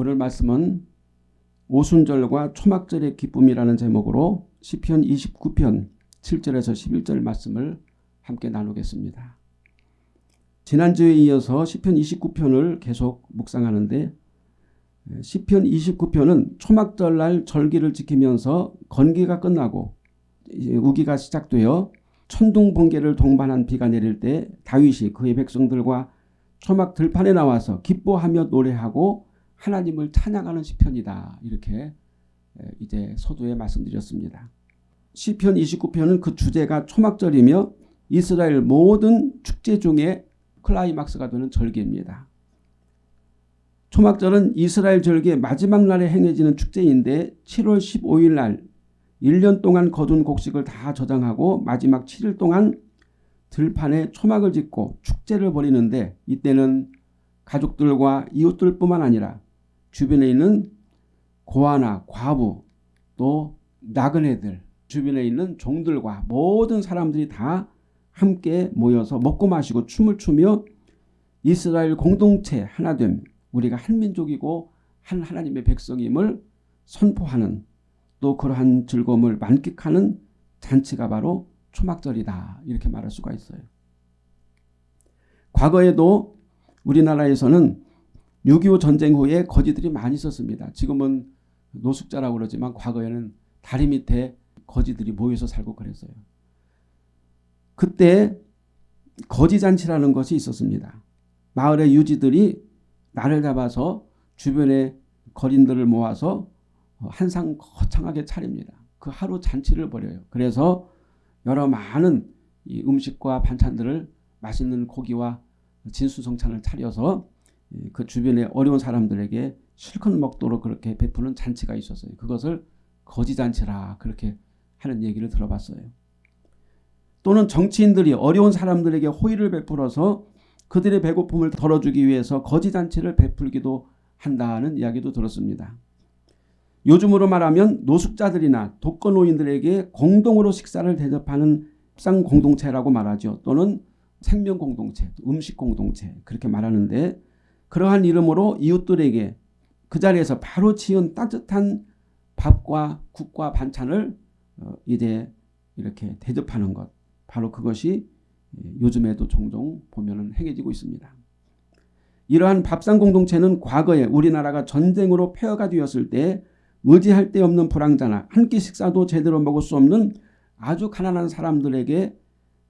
오늘 말씀은 오순절과 초막절의 기쁨이라는 제목으로 시편 29편 7절에서 11절 말씀을 함께 나누겠습니다. 지난주에 이어서 시편 29편을 계속 묵상하는데 시편 29편은 초막절날 절기를 지키면서 건기가 끝나고 우기가 시작되어 천둥 번개를 동반한 비가 내릴 때 다윗이 그의 백성들과 초막 들판에 나와서 기뻐하며 노래하고 하나님을 찬양하는 시편이다. 이렇게 이제 서두에 말씀드렸습니다. 시편 29편은 그 주제가 초막절이며 이스라엘 모든 축제 중에 클라이막스가 되는 절기입니다. 초막절은 이스라엘 절기의 마지막 날에 행해지는 축제인데 7월 15일 날 1년 동안 거둔 곡식을 다 저장하고 마지막 7일 동안 들판에 초막을 짓고 축제를 벌이는데 이때는 가족들과 이웃들뿐만 아니라 주변에 있는 고아나 과부 또 나그네들 주변에 있는 종들과 모든 사람들이 다 함께 모여서 먹고 마시고 춤을 추며 이스라엘 공동체 하나됨 우리가 한 민족이고 한 하나님의 백성임을 선포하는 또 그러한 즐거움을 만끽하는 잔치가 바로 초막절이다 이렇게 말할 수가 있어요. 과거에도 우리나라에서는 6.25 전쟁 후에 거지들이 많이 있었습니다. 지금은 노숙자라고 그러지만 과거에는 다리 밑에 거지들이 모여서 살고 그랬어요. 그때 거지잔치라는 것이 있었습니다. 마을의 유지들이 날을 잡아서 주변의 거린들을 모아서 한상 거창하게 차립니다. 그 하루 잔치를 벌여요. 그래서 여러 많은 음식과 반찬들을 맛있는 고기와 진수성찬을 차려서 그 주변의 어려운 사람들에게 실컷 먹도록 그렇게 베푸는 잔치가 있었어요. 그것을 거지잔치라 그렇게 하는 얘기를 들어봤어요. 또는 정치인들이 어려운 사람들에게 호의를 베풀어서 그들의 배고픔을 덜어주기 위해서 거지잔치를 베풀기도 한다는 이야기도 들었습니다. 요즘으로 말하면 노숙자들이나 독거노인들에게 공동으로 식사를 대접하는 상 공동체라고 말하죠. 또는 생명 공동체, 음식 공동체 그렇게 말하는데 그러한 이름으로 이웃들에게 그 자리에서 바로 지은 따뜻한 밥과 국과 반찬을 어, 이제 이렇게 대접하는 것 바로 그것이 예, 요즘에도 종종 보면 행해지고 있습니다. 이러한 밥상 공동체는 과거에 우리나라가 전쟁으로 폐허가 되었을 때 의지할 데 없는 불황자나 한 끼 식사도 제대로 먹을 수 없는 아주 가난한 사람들에게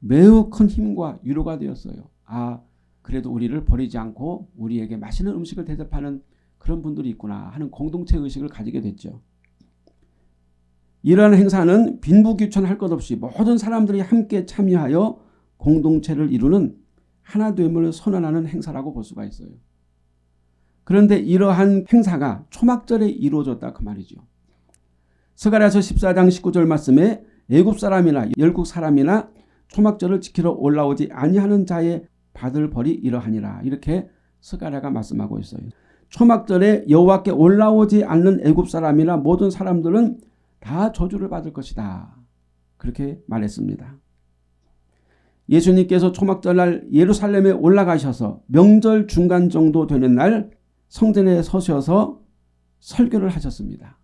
매우 큰 힘과 위로가 되었어요. 아 그래도 우리를 버리지 않고 우리에게 맛있는 음식을 대접하는 그런 분들이 있구나 하는 공동체 의식을 가지게 됐죠. 이러한 행사는 빈부귀천할 것 없이 모든 사람들이 함께 참여하여 공동체를 이루는 하나됨을 선언하는 행사라고 볼 수가 있어요. 그런데 이러한 행사가 초막절에 이루어졌다 그 말이죠. 스가랴서 14장 19절 말씀에 애굽 사람이나 열국 사람이나 초막절을 지키러 올라오지 아니하는 자의 받을 벌이 이러하니라 이렇게 스가랴가 말씀하고 있어요. 초막절에 여호와께 올라오지 않는 애굽 사람이나 모든 사람들은 다 저주를 받을 것이다. 그렇게 말했습니다. 예수님께서 초막절날 예루살렘에 올라가셔서 명절 중간 정도 되는 날 성전에 서셔서 설교를 하셨습니다.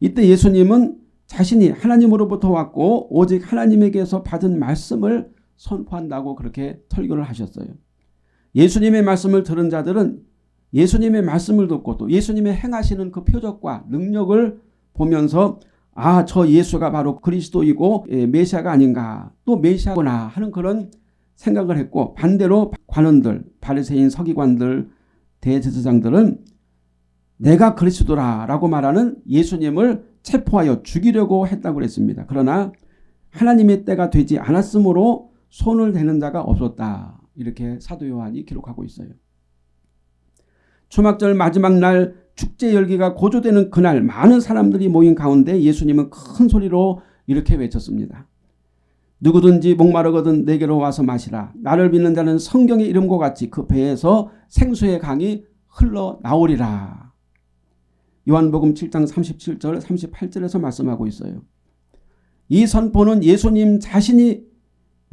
이때 예수님은 자신이 하나님으로부터 왔고 오직 하나님에게서 받은 말씀을 선포한다고 그렇게 설교를 하셨어요. 예수님의 말씀을 들은 자들은 예수님의 말씀을 듣고 또 예수님의 행하시는 그 표적과 능력을 보면서 아 저 예수가 바로 그리스도이고 예, 메시아가 아닌가 또 메시아구나 하는 그런 생각을 했고 반대로 관원들 바리새인 서기관들 대제사장들은 내가 그리스도라 라고 말하는 예수님을 체포하여 죽이려고 했다고 그랬습니다. 그러나 하나님의 때가 되지 않았으므로 손을 대는 자가 없었다. 이렇게 사도 요한이 기록하고 있어요. 초막절 마지막 날 축제 열기가 고조되는 그날 많은 사람들이 모인 가운데 예수님은 큰 소리로 이렇게 외쳤습니다. 누구든지 목마르거든 내게로 와서 마시라. 나를 믿는 자는 성경의 이름과 같이 그 배에서 생수의 강이 흘러나오리라. 요한복음 7장 37절 38절에서 말씀하고 있어요. 이 선포는 예수님 자신이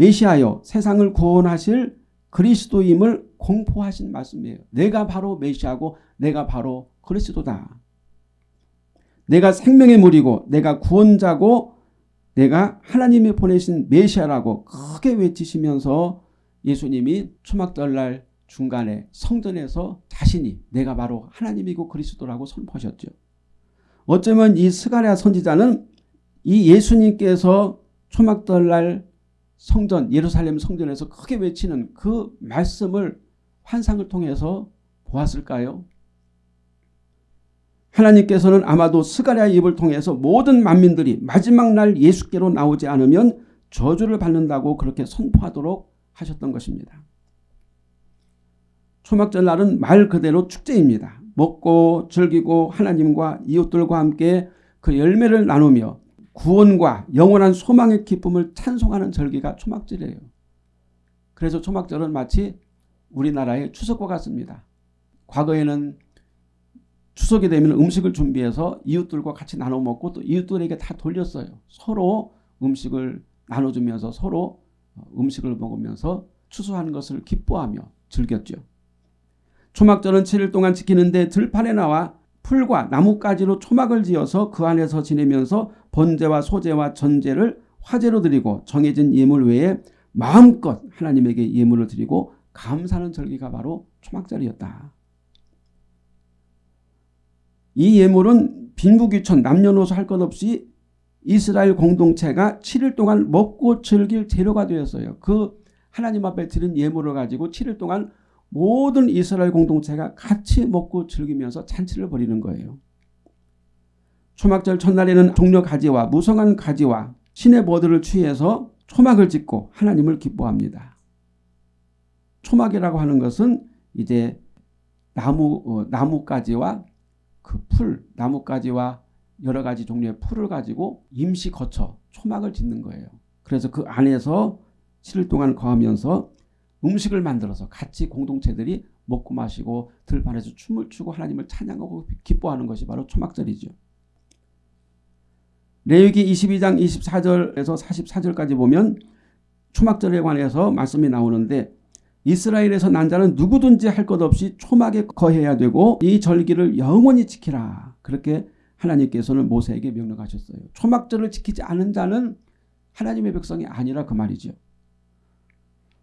메시아여 세상을 구원하실 그리스도임을 공포하신 말씀이에요. 내가 바로 메시아고 내가 바로 그리스도다. 내가 생명의 물이고 내가 구원자고 내가 하나님이 보내신 메시아라고 크게 외치시면서 예수님이 초막절날 중간에 성전에서 자신이 내가 바로 하나님이고 그리스도라고 선포하셨죠. 어쩌면 이 스가랴 선지자는 이 예수님께서 초막절날 성전 예루살렘 성전에서 크게 외치는 그 말씀을 환상을 통해서 보았을까요? 하나님께서는 아마도 스가랴 입을 통해서 모든 만민들이 마지막 날 예수께로 나오지 않으면 저주를 받는다고 그렇게 선포하도록 하셨던 것입니다. 초막절 날은 말 그대로 축제입니다. 먹고 즐기고 하나님과 이웃들과 함께 그 열매를 나누며 구원과 영원한 소망의 기쁨을 찬송하는 절기가 초막절이에요. 그래서 초막절은 마치 우리나라의 추석과 같습니다. 과거에는 추석이 되면 음식을 준비해서 이웃들과 같이 나눠 먹고 또 이웃들에게 다 돌렸어요. 서로 음식을 나눠주면서 서로 음식을 먹으면서 추수하는 것을 기뻐하며 즐겼죠. 초막절은 7일 동안 지키는데 들판에 나와 풀과 나뭇가지로 초막을 지어서 그 안에서 지내면서 번제와 소제와 전제를 화제로 드리고 정해진 예물 외에 마음껏 하나님에게 예물을 드리고 감사하는 절기가 바로 초막절이었다. 이 예물은 빈부귀천 남녀노소 할 것 없이 이스라엘 공동체가 7일 동안 먹고 즐길 재료가 되었어요. 그 하나님 앞에 드린 예물을 가지고 7일 동안 모든 이스라엘 공동체가 같이 먹고 즐기면서 잔치를 벌이는 거예요. 초막절 첫날에는 종려 가지와 무성한 가지와 신의 버들을 취해서 초막을 짓고 하나님을 기뻐합니다. 초막이라고 하는 것은 이제 나무 어, 나뭇가지와 그 풀, 나뭇가지와 여러 가지 종류의 풀을 가지고 임시 거쳐 초막을 짓는 거예요. 그래서 그 안에서 7일 동안 거하면서 음식을 만들어서 같이 공동체들이 먹고 마시고 들판에서 춤을 추고 하나님을 찬양하고 기뻐하는 것이 바로 초막절이죠. 레위기 22장 24절에서 44절까지 보면 초막절에 관해서 말씀이 나오는데 이스라엘에서 난 자는 누구든지 할 것 없이 초막에 거해야 되고 이 절기를 영원히 지키라. 그렇게 하나님께서는 모세에게 명령하셨어요. 초막절을 지키지 않은 자는 하나님의 백성이 아니라 그 말이죠.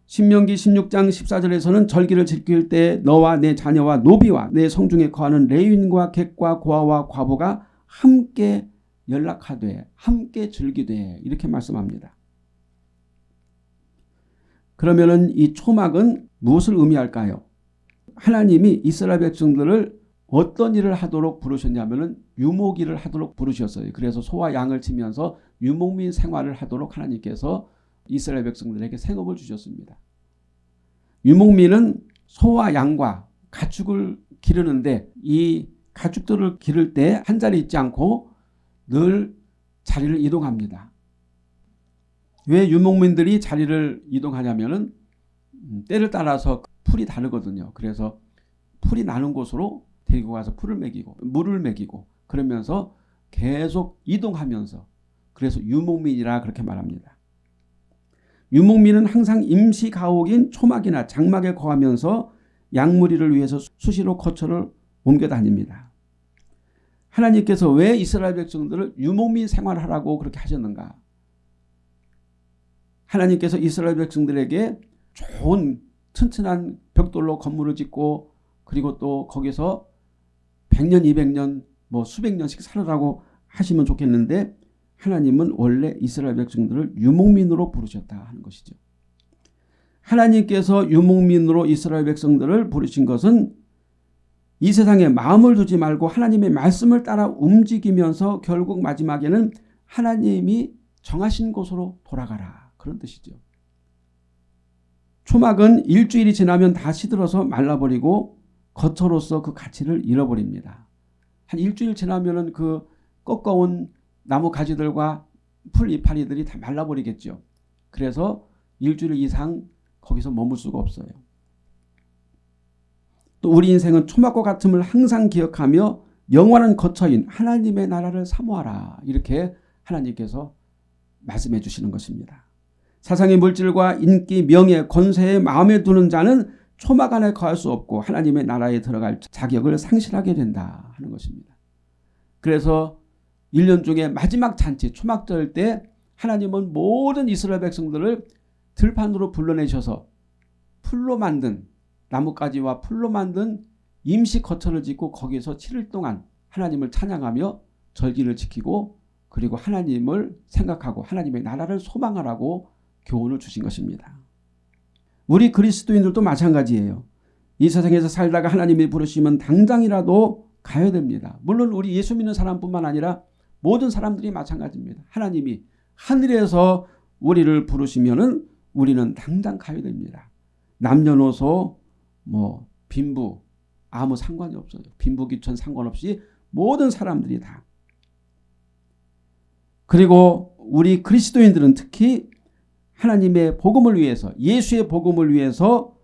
신명기 16장 14절에서는 절기를 지킬 때 너와 내 자녀와 노비와 내 성중에 거하는 레윈과 객과 고아와 과부가 함께 연락하되 함께 즐기되 이렇게 말씀합니다. 그러면 은 이 초막은 무엇을 의미할까요? 하나님이 이스라엘 백성들을 어떤 일을 하도록 부르셨냐면 은 유목일을 하도록 부르셨어요. 그래서 소와 양을 치면서 유목민 생활을 하도록 하나님께서 이스라엘 백성들에게 생업을 주셨습니다. 유목민은 소와 양과 가축을 기르는데 이 가축들을 기를 때 한 자리 있지 않고 늘 자리를 이동합니다. 왜 유목민들이 자리를 이동하냐면은 음, 때를 따라서 풀이 다르거든요. 그래서 풀이 나는 곳으로 데리고 가서 풀을 먹이고 물을 먹이고 그러면서 계속 이동하면서 그래서 유목민이라 그렇게 말합니다. 유목민은 항상 임시 가옥인 초막이나 장막에 거하면서 양무리를 위해서 수시로 거처를 옮겨 다닙니다. 하나님께서 왜 이스라엘 백성들을 유목민 생활하라고 그렇게 하셨는가? 하나님께서 이스라엘 백성들에게 좋은 튼튼한 벽돌로 건물을 짓고 그리고 또 거기서 100년 200년 뭐 수백 년씩 살아라고 하시면 좋겠는데 하나님은 원래 이스라엘 백성들을 유목민으로 부르셨다 하는 것이죠. 하나님께서 유목민으로 이스라엘 백성들을 부르신 것은 이 세상에 마음을 두지 말고 하나님의 말씀을 따라 움직이면서 결국 마지막에는 하나님이 정하신 곳으로 돌아가라 그런 뜻이죠. 초막은 일주일이 지나면 다 시들어서 말라버리고 거처로서 그 가치를 잃어버립니다. 한 일주일 지나면 그 꺾어온 나무 가지들과 풀 이파리들이 다 말라버리겠죠. 그래서 일주일 이상 거기서 머물 수가 없어요. 또 우리 인생은 초막과 같음을 항상 기억하며 영원한 거처인 하나님의 나라를 사모하라 이렇게 하나님께서 말씀해 주시는 것입니다. 사상의 물질과 인기, 명예, 권세에 마음에 두는 자는 초막 안에 거할 수 없고 하나님의 나라에 들어갈 자격을 상실하게 된다 하는 것입니다. 그래서 1년 중에 마지막 잔치 초막절 때 하나님은 모든 이스라엘 백성들을 들판으로 불러내셔서 풀로 만든 나뭇가지와 풀로 만든 임시 거처를 짓고 거기서 7일 동안 하나님을 찬양하며 절기를 지키고 그리고 하나님을 생각하고 하나님의 나라를 소망하라고 교훈을 주신 것입니다. 우리 그리스도인들도 마찬가지예요. 이 세상에서 살다가 하나님이 부르시면 당장이라도 가야 됩니다. 물론 우리 예수 믿는 사람뿐만 아니라 모든 사람들이 마찬가지입니다. 하나님이 하늘에서 우리를 부르시면 은 우리는 당장 가야 됩니다. 남녀노소 뭐 빈부 아무 상관이 없어요. 빈부 귀천 상관없이 모든 사람들이 다. 그리고 우리 그리스도인들은 특히 하나님의 복음을 위해서 예수의 복음을 위해서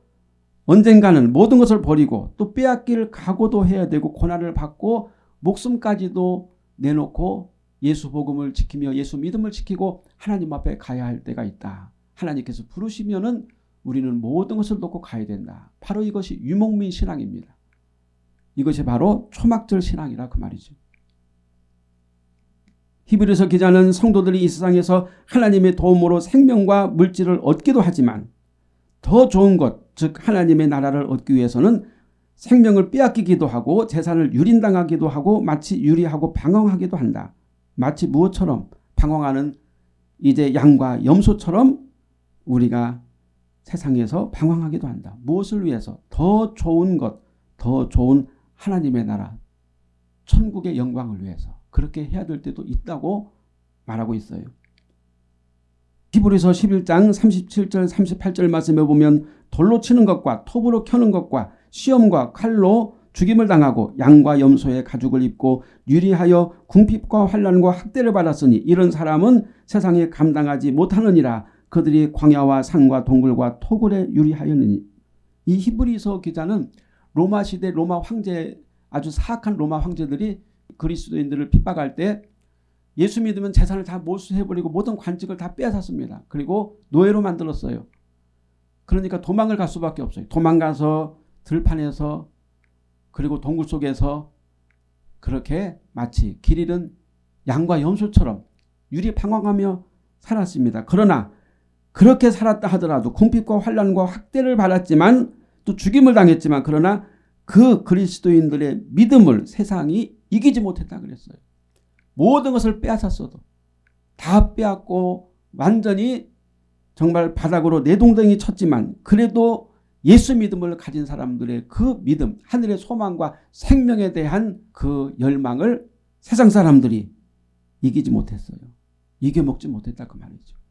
언젠가는 모든 것을 버리고 또 빼앗길 각오도 해야 되고 고난을 받고 목숨까지도 내놓고 예수 복음을 지키며 예수 믿음을 지키고 하나님 앞에 가야 할 때가 있다. 하나님께서 부르시면은 우리는 모든 것을 놓고 가야 된다. 바로 이것이 유목민 신앙입니다. 이것이 바로 초막절 신앙이라 그 말이죠. 히브리서 기자는 성도들이 이 세상에서 하나님의 도움으로 생명과 물질을 얻기도 하지만 더 좋은 것, 즉 하나님의 나라를 얻기 위해서는 생명을 빼앗기기도 하고 재산을 유린당하기도 하고 마치 유리하고 방황하기도 한다. 마치 무엇처럼 방황하는 이제 양과 염소처럼 우리가 세상에서 방황하기도 한다. 무엇을 위해서? 더 좋은 것, 더 좋은 하나님의 나라, 천국의 영광을 위해서. 그렇게 해야 될 때도 있다고 말하고 있어요. 히브리서 11장 37절 38절 말씀에 보면 돌로 치는 것과 톱으로 켜는 것과 시험과 칼로 죽임을 당하고 양과 염소의 가죽을 입고 유리하여 궁핍과 환란과 학대를 받았으니 이런 사람은 세상에 감당하지 못하느니라 그들이 광야와 산과 동굴과 토굴에 유리하였느니 이 히브리서 기자는 로마 시대 로마 황제 아주 사악한 로마 황제들이 그리스도인들을 핍박할 때 예수 믿으면 재산을 다 몰수해버리고 모든 관직을 다 빼앗았습니다. 그리고 노예로 만들었어요. 그러니까 도망을 갈 수밖에 없어요. 도망가서 들판에서 그리고 동굴 속에서 그렇게 마치 길 잃은 양과 염소처럼 유리방황하며 살았습니다. 그러나 그렇게 살았다 하더라도 궁핍과 환란과 학대를 받았지만 또 죽임을 당했지만 그러나 그 그리스도인들의 믿음을 세상이 이기지 못했다 그랬어요. 모든 것을 빼앗았어도 다 빼앗고 완전히 정말 바닥으로 내동댕이 쳤지만 그래도 예수 믿음을 가진 사람들의 그 믿음 하늘의 소망과 생명에 대한 그 열망을 세상 사람들이 이기지 못했어요. 이겨먹지 못했다 그 말이죠.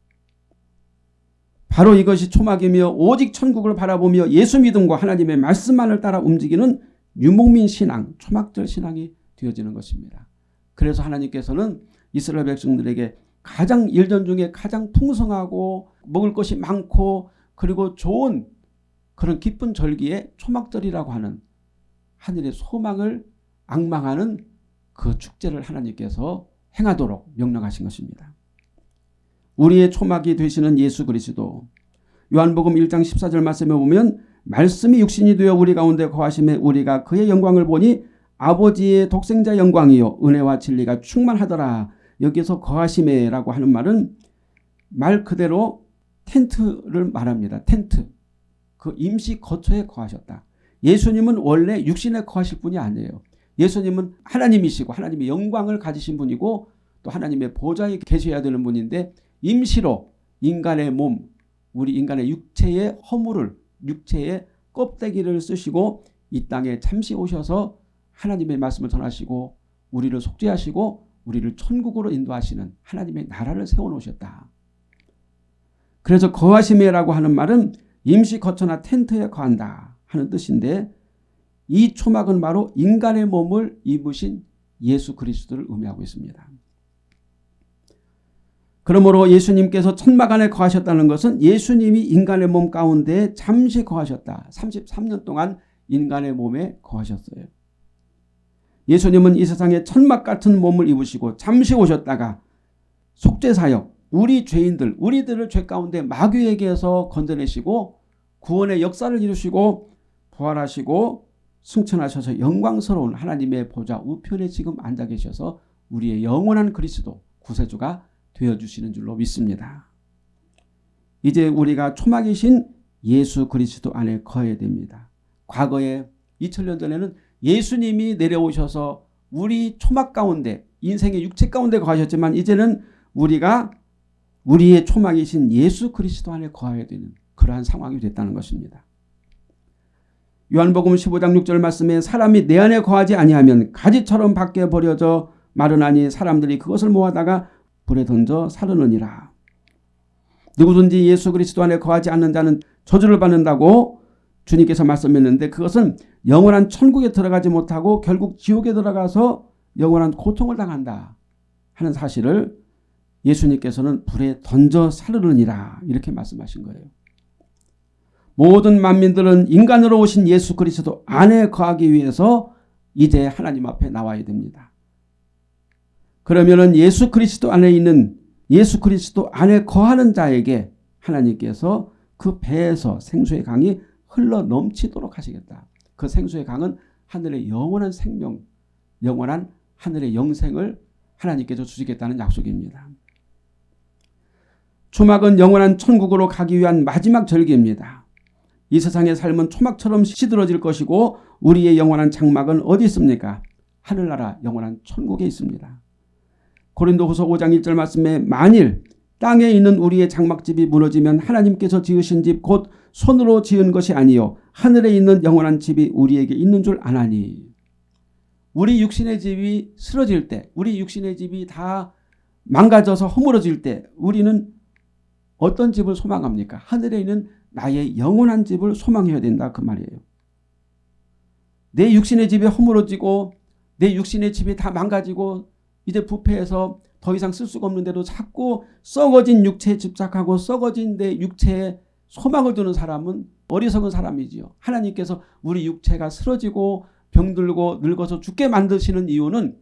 바로 이것이 초막이며 오직 천국을 바라보며 예수 믿음과 하나님의 말씀만을 따라 움직이는 유목민 신앙, 초막절 신앙이 되어지는 것입니다. 그래서 하나님께서는 이스라엘 백성들에게 가장 일전 중에 가장 풍성하고 먹을 것이 많고 그리고 좋은 그런 기쁜 절기에 초막절이라고 하는 하늘의 소망을 악망하는 그 축제를 하나님께서 행하도록 명령하신 것입니다. 우리의 초막이 되시는 예수 그리스도 요한복음 1장 14절 말씀에 보면 말씀이 육신이 되어 우리 가운데 거하심에 우리가 그의 영광을 보니 아버지의 독생자 영광이요 은혜와 진리가 충만하더라. 여기서 거하심에 라고 하는 말은 말 그대로 텐트를 말합니다. 텐트. 그 임시 거처에 거하셨다. 예수님은 원래 육신에 거하실 분이 아니에요. 예수님은 하나님이시고 하나님의 영광을 가지신 분이고 또 하나님의 보좌에 계셔야 되는 분인데 임시로 인간의 몸, 우리 인간의 육체의 허물을 육체의 껍데기를 쓰시고 이 땅에 잠시 오셔서 하나님의 말씀을 전하시고 우리를 속죄하시고 우리를 천국으로 인도하시는 하나님의 나라를 세워놓으셨다. 그래서 거하심이라고 하는 말은 임시 거처나 텐트에 거한다 하는 뜻인데 이 초막은 바로 인간의 몸을 입으신 예수 그리스도를 의미하고 있습니다. 그러므로 예수님께서 천막 안에 거하셨다는 것은 예수님이 인간의 몸 가운데 잠시 거하셨다. 33년 동안 인간의 몸에 거하셨어요. 예수님은 이 세상에 천막 같은 몸을 입으시고 잠시 오셨다가 속죄사역 우리 죄인들 우리들을 죄 가운데 마귀에게서 건져내시고 구원의 역사를 이루시고 부활하시고 승천하셔서 영광스러운 하나님의 보좌 우편에 지금 앉아 계셔서 우리의 영원한 그리스도 구세주가 되어주시는 줄로 믿습니다. 이제 우리가 초막이신 예수 그리스도 안에 거해야 됩니다. 과거에 2000년 전에는 예수님이 내려오셔서 우리 초막 가운데 인생의 육체 가운데 거하셨지만 이제는 우리가 우리의 초막이신 예수 그리스도 안에 거해야 되는 그러한 상황이 됐다는 것입니다. 요한복음 15장 6절 말씀에 사람이 내 안에 거하지 아니하면 가지처럼 밖에 버려져 마르나니 사람들이 그것을 모아다가 불에 던져 사르느니라. 누구든지 예수 그리스도 안에 거하지 않는 자는 저주를 받는다고 주님께서 말씀했는데 그것은 영원한 천국에 들어가지 못하고 결국 지옥에 들어가서 영원한 고통을 당한다 하는 사실을 예수님께서는 불에 던져 사르느니라 이렇게 말씀하신 거예요. 모든 만민들은 인간으로 오신 예수 그리스도 안에 거하기 위해서 이제 하나님 앞에 나와야 됩니다. 그러면 예수 그리스도 안에 있는 예수 그리스도 안에 거하는 자에게 하나님께서 그 배에서 생수의 강이 흘러 넘치도록 하시겠다. 그 생수의 강은 하늘의 영원한 생명, 영원한 하늘의 영생을 하나님께서 주시겠다는 약속입니다. 초막은 영원한 천국으로 가기 위한 마지막 절기입니다. 이 세상의 삶은 초막처럼 시들어질 것이고 우리의 영원한 장막은 어디 있습니까? 하늘나라 영원한 천국에 있습니다. 고린도후서 5장 1절 말씀에 만일 땅에 있는 우리의 장막집이 무너지면 하나님께서 지으신 집 곧 손으로 지은 것이 아니요 하늘에 있는 영원한 집이 우리에게 있는 줄 아나니 우리 육신의 집이 쓰러질 때 우리 육신의 집이 다 망가져서 허물어질 때 우리는 어떤 집을 소망합니까? 하늘에 있는 나의 영원한 집을 소망해야 된다 그 말이에요. 내 육신의 집이 허물어지고 내 육신의 집이 다 망가지고 이제 부패해서 더 이상 쓸 수가 없는데도 자꾸 썩어진 육체에 집착하고 썩어진 내 육체에 소망을 두는 사람은 어리석은 사람이지요. 하나님께서 우리 육체가 쓰러지고 병들고 늙어서 죽게 만드시는 이유는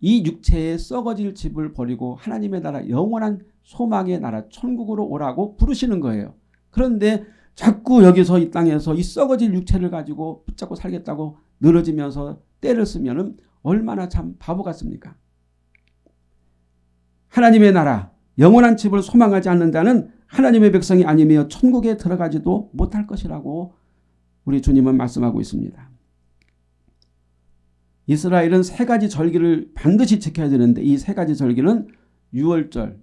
이 육체에 썩어질 집을 버리고 하나님의 나라 영원한 소망의 나라 천국으로 오라고 부르시는 거예요. 그런데 자꾸 여기서 이 땅에서 이 썩어질 육체를 가지고 붙잡고 살겠다고 늘어지면서 때를 쓰면 얼마나 참 바보 같습니까? 하나님의 나라 영원한 집을 소망하지 않는 자는 하나님의 백성이 아니며 천국에 들어가지도 못할 것이라고 우리 주님은 말씀하고 있습니다. 이스라엘은 세 가지 절기를 반드시 지켜야 되는데 이 세 가지 절기는 6월절,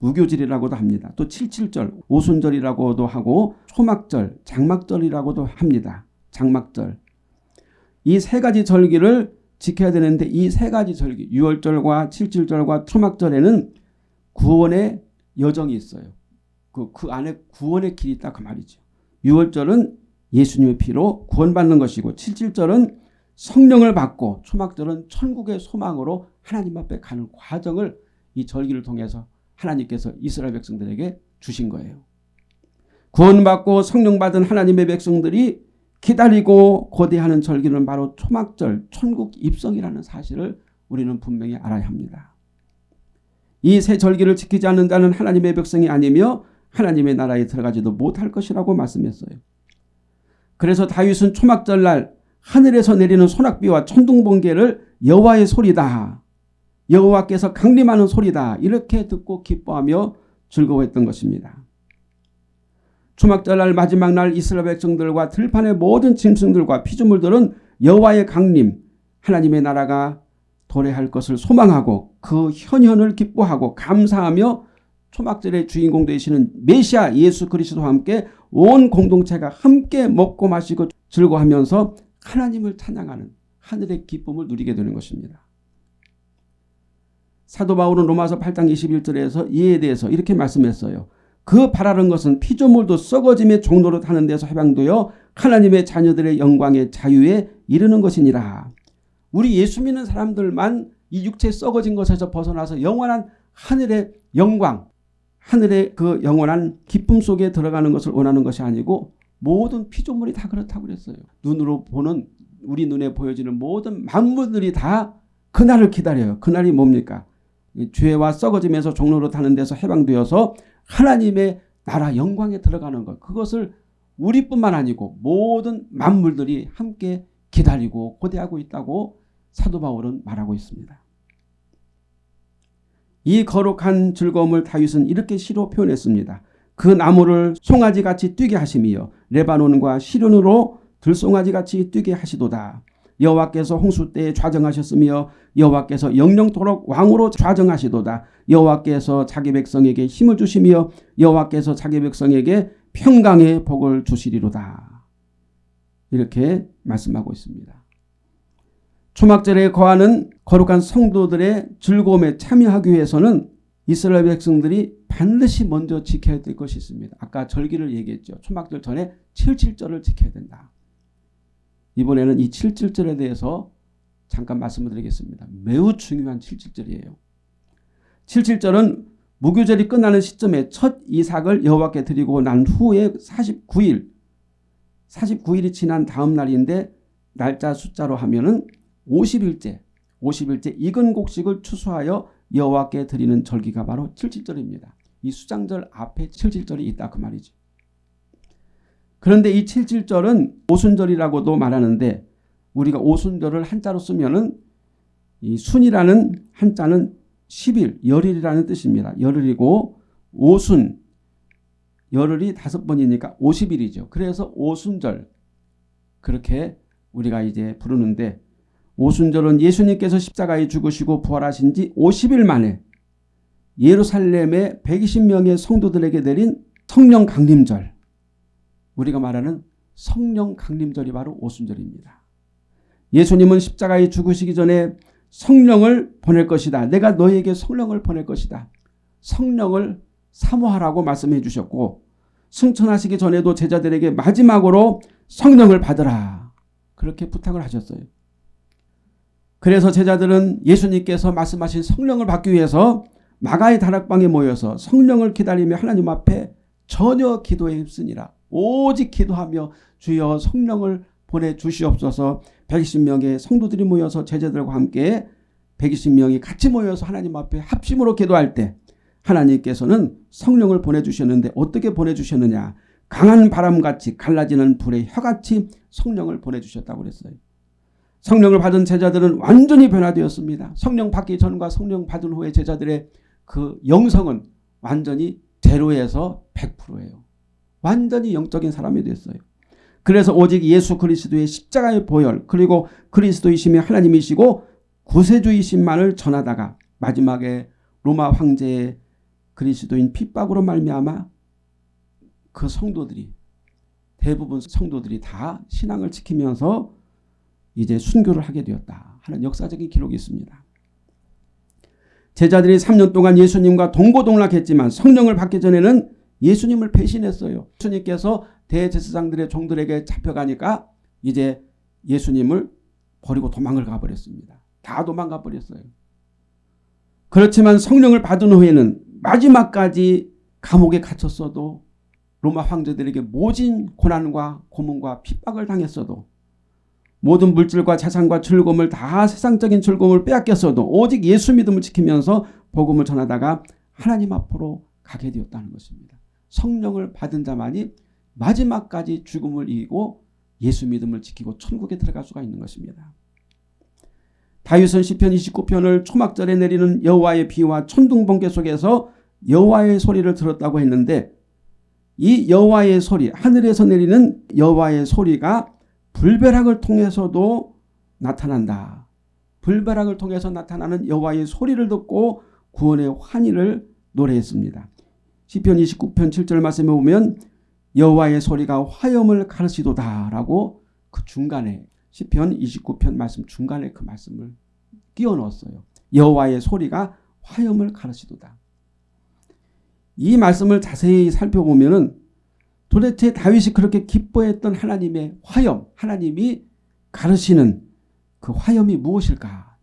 무교절이라고도 합니다. 또 77절, 오순절이라고도 하고 초막절, 장막절이라고도 합니다. 장막절. 이 세 가지 절기를 지켜야 되는데 이 세 가지 절기 6월절과 77절과 초막절에는 구원의 여정이 있어요. 그, 그 안에 구원의 길이 있다 그 말이죠. 6월절은 예수님의 피로 구원받는 것이고 77절은 성령을 받고 초막절은 천국의 소망으로 하나님 앞에 가는 과정을 이 절기를 통해서 하나님께서 이스라엘 백성들에게 주신 거예요. 구원받고 성령받은 하나님의 백성들이 기다리고 고대하는 절기는 바로 초막절 천국 입성이라는 사실을 우리는 분명히 알아야 합니다. 이세 절기를 지키지 않는다는 하나님의 백성이 아니며 하나님의 나라에 들어가지도 못할 것이라고 말씀했어요. 그래서 다윗은 초막절날 하늘에서 내리는 소낙비와 천둥번개를 여호와의 소리다. 여호와께서 강림하는 소리다. 이렇게 듣고 기뻐하며 즐거워했던 것입니다. 초막절날 마지막 날 이스라엘 백성들과 들판의 모든 짐승들과 피조물들은 여호와의 강림 하나님의 나라가 도래할 것을 소망하고 그 현현을 기뻐하고 감사하며 초막절의 주인공 되시는 메시아 예수 그리스도와 함께 온 공동체가 함께 먹고 마시고 즐거워하면서 하나님을 찬양하는 하늘의 기쁨을 누리게 되는 것입니다. 사도 바울은 로마서 8장 21절에서 이에 대해서 이렇게 말씀했어요. 그 바라는 것은 피조물도 썩어짐의 종로로 타는 데서 해방되어 하나님의 자녀들의 영광의 자유에 이르는 것이니라. 우리 예수 믿는 사람들만 이 육체 썩어진 것에서 벗어나서 영원한 하늘의 영광, 하늘의 그 영원한 기쁨 속에 들어가는 것을 원하는 것이 아니고 모든 피조물이 다 그렇다고 그랬어요. 눈으로 보는 우리 눈에 보여지는 모든 만물들이 다 그날을 기다려요. 그날이 뭡니까? 죄와 썩어지면서 종로로 타는 데서 해방되어서 하나님의 나라 영광에 들어가는 것 그것을 우리뿐만 아니고 모든 만물들이 함께 기다리고 고대하고 있다고 사도 바울은 말하고 있습니다. 이 거룩한 즐거움을 다윗은 이렇게 시로 표현했습니다. 그 나무를 송아지같이 뛰게 하심이요 레바논과 시련으로 들송아지같이 뛰게 하시도다. 여호와께서 홍수 때에 좌정하셨으며 여호와께서 영영토록 왕으로 좌정하시도다. 여호와께서 자기 백성에게 힘을 주시며 여호와께서 자기 백성에게 평강의 복을 주시리로다. 이렇게 말씀하고 있습니다. 초막절에 거하는 거룩한 성도들의 즐거움에 참여하기 위해서는 이스라엘 백성들이 반드시 먼저 지켜야 될 것이 있습니다. 아까 절기를 얘기했죠. 초막절 전에 7.7절을 지켜야 된다. 이번에는 이 7.7절에 대해서 잠깐 말씀을 드리겠습니다. 매우 중요한 7.7절이에요. 7.7절은 무교절이 끝나는 시점에 첫 이삭을 여호와께 드리고 난 후에 49일 49일이 지난 다음 날인데 날짜 숫자로 하면은 50일째 50일째 익은 곡식을 추수하여 여호와께 드리는 절기가 바로 77절입니다. 이 수장절 앞에 77절이 있다 그 말이죠. 그런데 이 77절은 오순절이라고도 말하는데 우리가 오순절을 한자로 쓰면은 이 순이라는 한자는 10일, 열일이라는 뜻입니다. 열흘이고 오순, 열흘이 다섯 번이니까 50일이죠. 그래서 오순절 그렇게 우리가 이제 부르는데 오순절은 예수님께서 십자가에 죽으시고 부활하신 지 50일 만에 예루살렘의 120명의 성도들에게 내린 성령 강림절 우리가 말하는 성령 강림절이 바로 오순절입니다. 예수님은 십자가에 죽으시기 전에 성령을 보낼 것이다. 내가 너에게 성령을 보낼 것이다. 성령을 사모하라고 말씀해 주셨고 승천하시기 전에도 제자들에게 마지막으로 성령을 받으라. 그렇게 부탁을 하셨어요. 그래서 제자들은 예수님께서 말씀하신 성령을 받기 위해서 마가의 다락방에 모여서 성령을 기다리며 하나님 앞에 전혀 기도에 힘쓰니라. 오직 기도하며 주여 성령을 보내주시옵소서 120명의 성도들이 모여서 제자들과 함께 120명이 같이 모여서 하나님 앞에 합심으로 기도할 때 하나님께서는 성령을 보내주셨는데 어떻게 보내주셨느냐 강한 바람같이 갈라지는 불의 혀같이 성령을 보내주셨다고 그랬어요. 성령을 받은 제자들은 완전히 변화되었습니다. 성령 받기 전과 성령 받은 후의 제자들의 그 영성은 완전히 제로에서 100%예요. 완전히 영적인 사람이 됐어요. 그래서 오직 예수 그리스도의 십자가의 보혈 그리고 그리스도이심이 하나님이시고 구세주이심만을 전하다가 마지막에 로마 황제의 그리스도인 핍박으로 말미암아 그 성도들이 대부분 성도들이 다 신앙을 지키면서 이제 순교를 하게 되었다 하는 역사적인 기록이 있습니다. 제자들이 3년 동안 예수님과 동고동락했지만 성령을 받기 전에는 예수님을 배신했어요. 예수님께서 대제사장들의 종들에게 잡혀가니까 이제 예수님을 버리고 도망을 가버렸습니다. 다 도망가 버렸어요. 그렇지만 성령을 받은 후에는 마지막까지 감옥에 갇혔어도 로마 황제들에게 모진 고난과 고문과 핍박을 당했어도 모든 물질과 재산과 즐거움을 다 세상적인 즐거움을 빼앗겼어도 오직 예수 믿음을 지키면서 복음을 전하다가 하나님 앞으로 가게 되었다는 것입니다. 성령을 받은 자만이 마지막까지 죽음을 이기고 예수 믿음을 지키고 천국에 들어갈 수가 있는 것입니다. 다윗은 시편 29편을 초막절에 내리는 여호와의 비와 천둥 번개 속에서 여호와의 소리를 들었다고 했는데 이 여호와의 소리 하늘에서 내리는 여호와의 소리가 불벼락을 통해서도 나타난다. 불벼락을 통해서 나타나는 여호와의 소리를 듣고 구원의 환희를 노래했습니다. 시편 29편 7절 말씀에 보면 여호와의 소리가 화염을 가르치도다라고 그 중간에 시편 29편 말씀 중간에 그 말씀을 끼워 넣었어요. 여호와의 소리가 화염을 가르치도다. 이 말씀을 자세히 살펴보면은 도대체 다윗이 그렇게 기뻐했던 하나님의 화염, 하나님이 가르치는 그 화염이 무엇일까?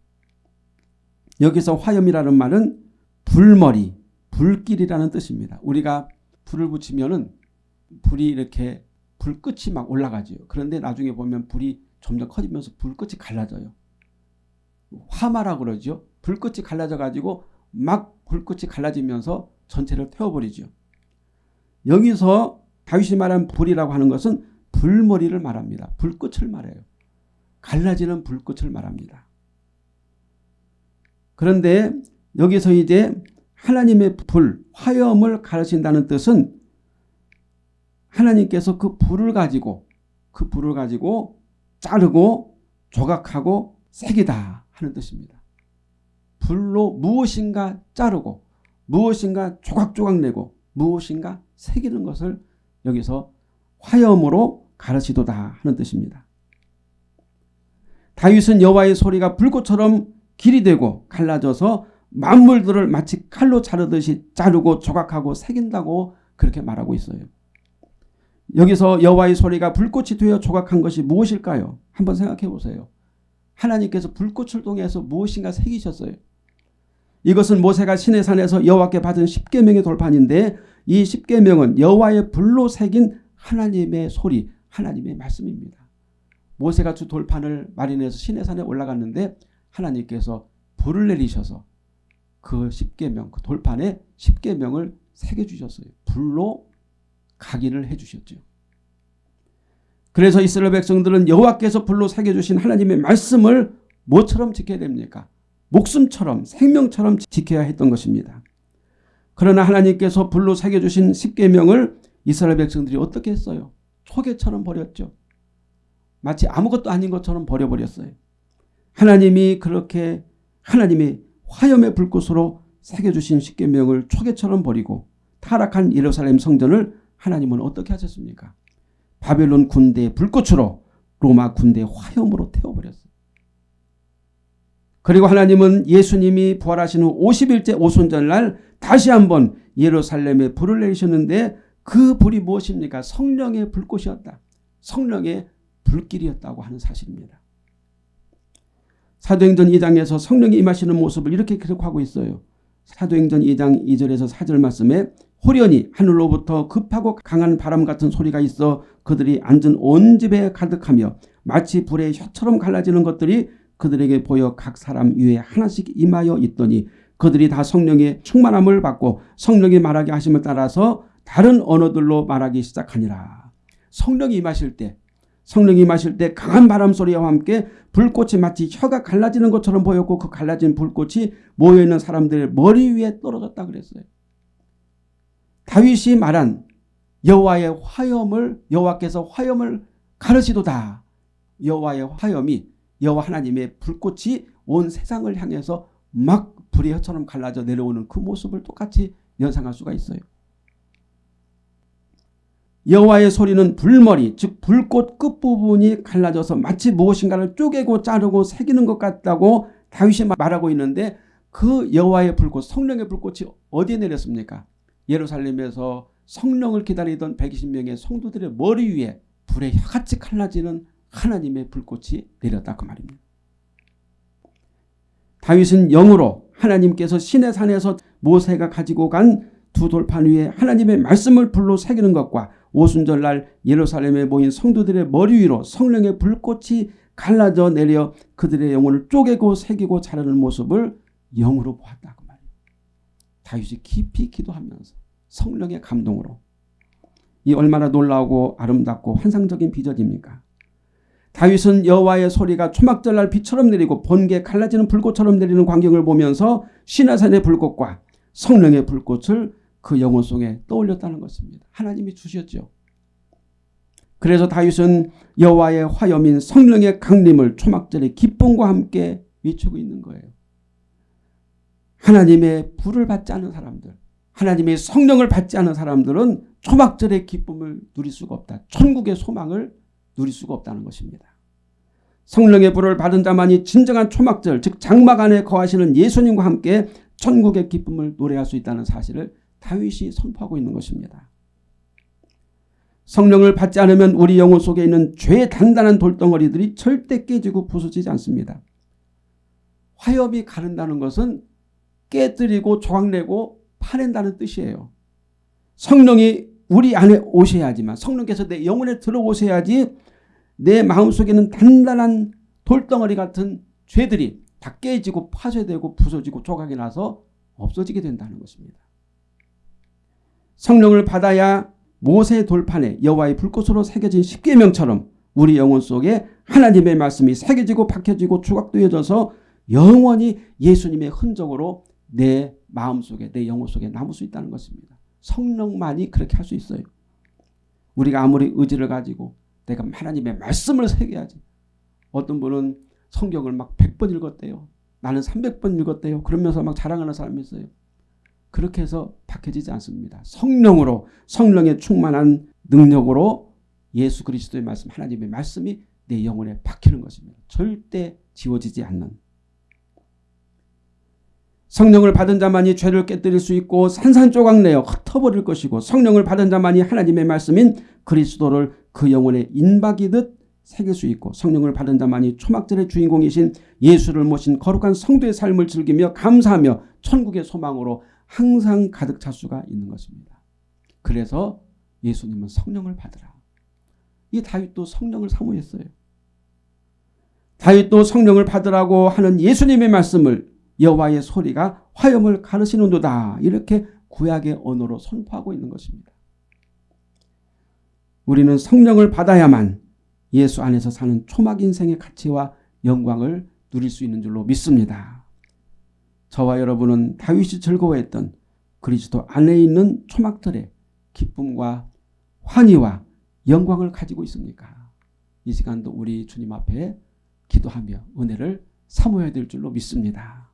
여기서 화염이라는 말은 불머리, 불길이라는 뜻입니다. 우리가 불을 붙이면은 불이 이렇게 불끝이 막 올라가죠. 그런데 나중에 보면 불이 점점 커지면서 불끝이 갈라져요. 화마라 그러죠. 불끝이 갈라져 가지고 막 불끝이 갈라지면서 전체를 태워버리죠. 여기서 다윗이 말한 불이라고 하는 것은 불머리를 말합니다. 불꽃을 말해요. 갈라지는 불꽃을 말합니다. 그런데 여기서 이제 하나님의 불, 화염을 가르친다는 뜻은 하나님께서 그 불을 가지고 그 불을 가지고 자르고 조각하고 새기다 하는 뜻입니다. 불로 무엇인가 자르고 무엇인가 조각조각 내고 무엇인가 새기는 것을 여기서 화염으로 가르치도다 하는 뜻입니다. 다윗은 여호와의 소리가 불꽃처럼 길이 되고 갈라져서 만물들을 마치 칼로 자르듯이 자르고 조각하고 새긴다고 그렇게 말하고 있어요. 여기서 여호와의 소리가 불꽃이 되어 조각한 것이 무엇일까요? 한번 생각해 보세요. 하나님께서 불꽃을 통해서 무엇인가 새기셨어요. 이것은 모세가 시내산에서 여호와께 받은 십계명의 돌판인데 이 십계명은 여호와의 불로 새긴 하나님의 소리, 하나님의 말씀입니다. 모세가 주 돌판을 마련해서 시내산에 올라갔는데 하나님께서 불을 내리셔서 그 십계명, 그 돌판에 십계명을 새겨 주셨어요. 불로 각인을 해 주셨죠. 그래서 이스라엘 백성들은 여호와께서 불로 새겨 주신 하나님의 말씀을 뭐처럼 지켜야 됩니까? 목숨처럼 생명처럼 지켜야 했던 것입니다. 그러나 하나님께서 불로 새겨주신 십계명을 이스라엘 백성들이 어떻게 했어요? 초계처럼 버렸죠. 마치 아무것도 아닌 것처럼 버려버렸어요. 하나님이 그렇게 하나님이 화염의 불꽃으로 새겨주신 십계명을 초계처럼 버리고 타락한 예루살렘 성전을 하나님은 어떻게 하셨습니까? 바벨론 군대의 불꽃으로 로마 군대의 화염으로 태워버렸어요. 그리고 하나님은 예수님이 부활하신 후 50일째 오순절날 다시 한번 예루살렘에 불을 내리셨는데 그 불이 무엇입니까? 성령의 불꽃이었다. 성령의 불길이었다고 하는 사실입니다. 사도행전 2장에서 성령이 임하시는 모습을 이렇게 기록하고 있어요. 사도행전 2장 2절에서 4절 말씀에 호련히 하늘로부터 급하고 강한 바람 같은 소리가 있어 그들이 앉은 온 집에 가득하며 마치 불의 혀처럼 갈라지는 것들이 그들에게 보여 각 사람 위에 하나씩 임하여 있더니 그들이 다 성령의 충만함을 받고 성령이 말하게 하심을 따라서 다른 언어들로 말하기 시작하니라. 성령이 임하실 때 성령이 마실 때 강한 바람 소리와 함께 불꽃이 마치 혀가 갈라지는 것처럼 보였고 그 갈라진 불꽃이 모여있는 사람들의 머리 위에 떨어졌다 그랬어요. 다윗이 말한 여호와의 화염을 여호와께서 화염을 가르치도다. 여호와의 화염이 여호와 하나님의 불꽃이 온 세상을 향해서 막 불의 혀처럼 갈라져 내려오는 그 모습을 똑같이 연상할 수가 있어요. 여호와의 소리는 불머리 즉 불꽃 끝부분이 갈라져서 마치 무엇인가를 쪼개고 자르고 새기는 것 같다고 다윗이 말하고 있는데 그 여호와의 불꽃 성령의 불꽃이 어디에 내렸습니까? 예루살렘에서 성령을 기다리던 120명의 성도들의 머리 위에 불의 혀같이 갈라지는 하나님의 불꽃이 내렸다 그 말입니다. 다윗은 영으로 하나님께서 신의 산에서 모세가 가지고 간 두 돌판 위에 하나님의 말씀을 불로 새기는 것과 오순절날 예루살렘에 모인 성도들의 머리 위로 성령의 불꽃이 갈라져 내려 그들의 영혼을 쪼개고 새기고 자르는 모습을 영으로 보았다. 다윗이 깊이 기도하면서 성령의 감동으로 이 얼마나 놀라우고 아름답고 환상적인 비전입니까? 다윗은 여호와의 소리가 초막절날 비처럼 내리고 번개 갈라지는 불꽃처럼 내리는 광경을 보면서 시나산의 불꽃과 성령의 불꽃을 그 영혼 속에 떠올렸다는 것입니다. 하나님이 주셨죠. 그래서 다윗은 여호와의 화염인 성령의 강림을 초막절의 기쁨과 함께 외치고 있는 거예요. 하나님의 불을 받지 않은 사람들, 하나님의 성령을 받지 않은 사람들은 초막절의 기쁨을 누릴 수가 없다. 천국의 소망을 누릴 수가 없다는 것입니다. 성령의 불을 받은 자만이 진정한 초막절 즉 장막 안에 거하시는 예수님과 함께 천국의 기쁨을 노래할 수 있다는 사실을 다윗이 선포하고 있는 것입니다. 성령을 받지 않으면 우리 영혼 속에 있는 죄의 단단한 돌덩어리들이 절대 깨지고 부서지지 않습니다. 화염이 가른다는 것은 깨뜨리고 조각내고 파낸다는 뜻이에요. 성령이 우리 안에 오셔야지만 성령께서 내 영혼에 들어오셔야지 내 마음속에는 단단한 돌덩어리 같은 죄들이 다 깨지고 파쇄되고 부서지고 조각이 나서 없어지게 된다는 것입니다. 성령을 받아야 모세 돌판에 여호와의 불꽃으로 새겨진 십계명처럼 우리 영혼 속에 하나님의 말씀이 새겨지고 박혀지고 조각되어져서 영원히 예수님의 흔적으로 내 마음속에 내 영혼 속에 남을 수 있다는 것입니다. 성령만이 그렇게 할 수 있어요. 우리가 아무리 의지를 가지고 내가 하나님의 말씀을 새겨야지. 어떤 분은 성경을 막 100번 읽었대요. 나는 300번 읽었대요. 그러면서 막 자랑하는 사람이 있어요. 그렇게 해서 박혀지지 않습니다. 성령으로 성령의 충만한 능력으로 예수 그리스도의 말씀 하나님의 말씀이 내 영혼에 박히는 것입니다. 절대 지워지지 않는 성령을 받은 자만이 죄를 깨뜨릴 수 있고 산산조각 내어 흩어버릴 것이고 성령을 받은 자만이 하나님의 말씀인 그리스도를 그 영혼에 인박이듯 새길 수 있고 성령을 받은 자만이 초막절의 주인공이신 예수를 모신 거룩한 성도의 삶을 즐기며 감사하며 천국의 소망으로 항상 가득 찰 수가 있는 것입니다. 그래서 예수님은 성령을 받으라. 이 다윗도 성령을 사모했어요. 다윗도 성령을 받으라고 하는 예수님의 말씀을 여호와의 소리가 화염을 가르시는도다. 이렇게 구약의 언어로 선포하고 있는 것입니다. 우리는 성령을 받아야만 예수 안에서 사는 초막 인생의 가치와 영광을 누릴 수 있는 줄로 믿습니다. 저와 여러분은 다윗이 즐거워했던 그리스도 안에 있는 초막들의 기쁨과 환희와 영광을 가지고 있습니까? 이 시간도 우리 주님 앞에 기도하며 은혜를 사모해야 될 줄로 믿습니다.